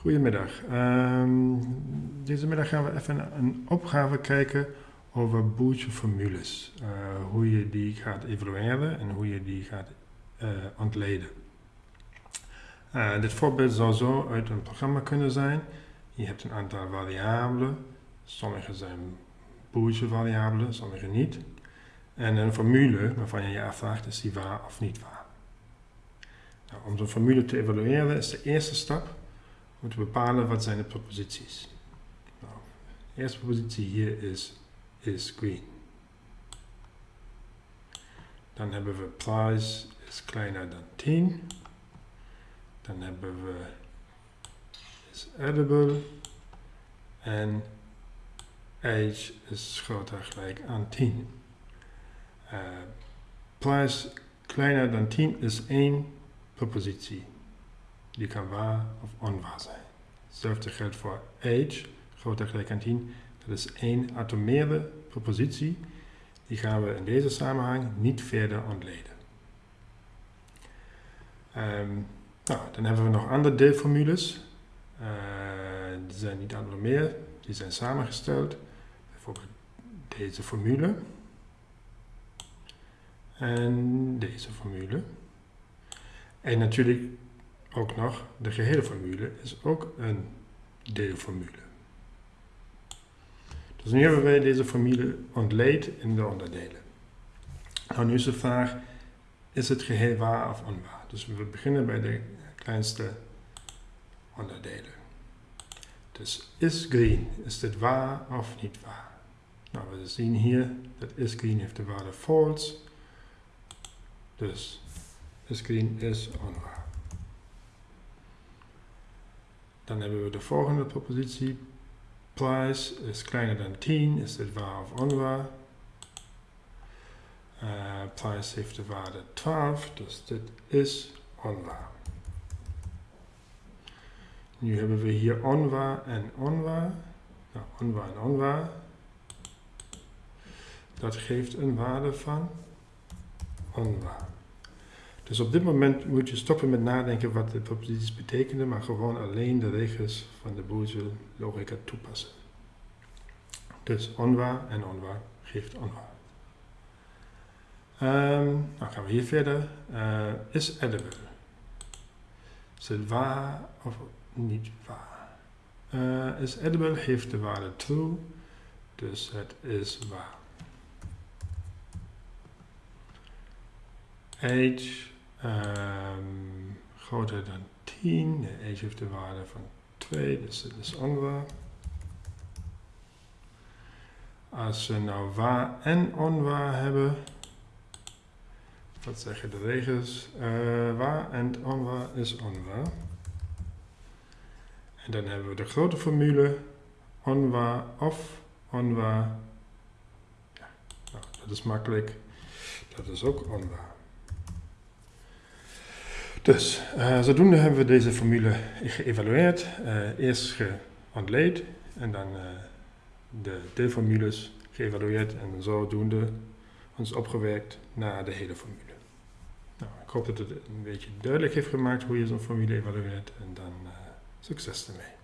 Goedemiddag. Ehm, deze middag gaan we even een opgave kijken over boeltje-formules. Uh, hoe je die gaat evalueren en hoe je die gaat uh, ontleden. Uh, dit voorbeeld zou zo uit een programma kunnen zijn. Je hebt een aantal variabelen. Sommige zijn boeltje-variabelen, sommige niet. En een formule waarvan je je afvraagt, is die waar of niet waar? Nou, om zo'n formule te evalueren is de eerste stap moeten bepalen wat zijn de proposities. Nou, de eerste propositie hier is, is green. Dan hebben we price is kleiner dan 10. Dan hebben we is edible. En age is groter gelijk aan 10. Uh, price kleiner dan 10 is één propositie. Die kan waar of onwaar zijn. Hetzelfde geldt voor age, groter gelijk aan 10. Dat is één atomaire propositie. Die gaan we in deze samenhang niet verder ontleden. Um, nou, dan hebben we nog andere deelformules. Uh, die zijn niet atomair, die zijn samengesteld. Bijvoorbeeld deze formule. En deze formule. En natuurlijk ook nog, de gehele formule is ook een deelformule. Dus nu hebben wij deze formule ontleed in de onderdelen. Nou, nu is de vraag, is het geheel waar of onwaar? Dus we beginnen bij de kleinste onderdelen. Dus is green, is dit waar of niet waar? Nou, we zien hier dat is green heeft de waarde false. Dus is green is onwaar. Dan hebben we de volgende propositie. Price is kleiner dan 10. Is dit waar of onwaar? Uh, price heeft de waarde 12, dus dit is onwaar. Nu hebben we hier onwaar en onwaar. Nou, onwaar en onwaar. Dat geeft een waarde van onwaar. Dus op dit moment moet je stoppen met nadenken wat de proposities betekenen, maar gewoon alleen de regels van de Boolse logica toepassen. Dus onwaar en onwaar geeft onwaar. Um, dan gaan we hier verder. Uh, is edible. Is het waar of niet waar? Uh, is edible heeft de waarde true, dus het is waar. Age Um, groter dan 10. De age heeft de waarde van 2, dus dat is onwaar. Als we nou waar en onwaar hebben, wat zeggen de regels? Uh, waar en onwaar is onwaar. En dan hebben we de grote formule, onwaar of onwaar. Ja, nou, dat is makkelijk. Dat is ook onwaar. Dus, uh, zodoende hebben we deze formule geëvalueerd. Uh, eerst geontleed en dan uh, de deelformules geëvalueerd en zodoende ons opgewerkt naar de hele formule. Nou, ik hoop dat het een beetje duidelijk heeft gemaakt hoe je zo'n formule evalueert en dan succes ermee.